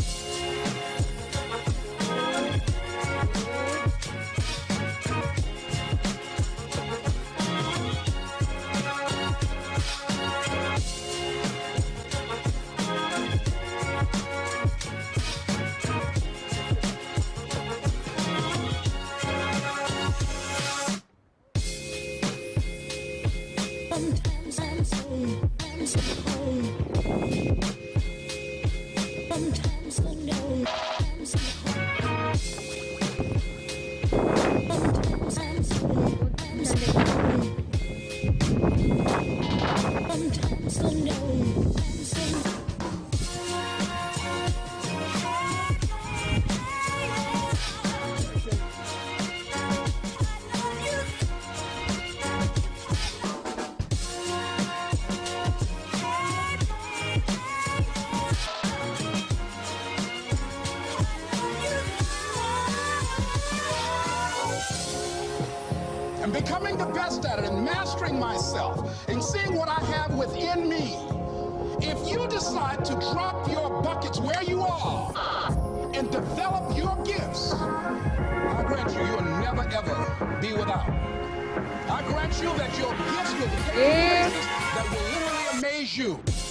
Bye. Oh. And becoming the best at it and mastering myself and seeing what I have within me, if you decide to drop your buckets where you are and develop your gifts, I grant you, you'll never ever be without. I grant you that your gifts will take you places that will literally amaze you.